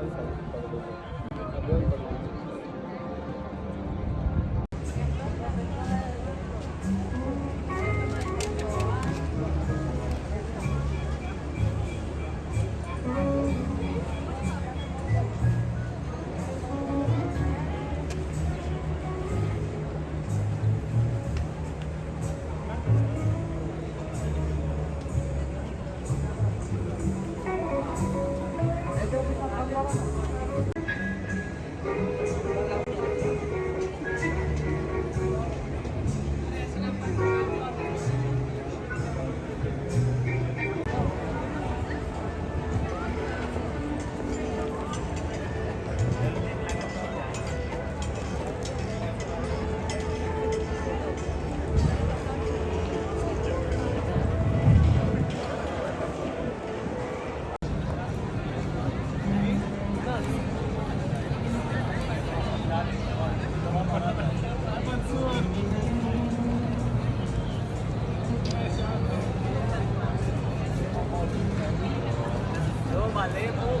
सारे Yo, mali.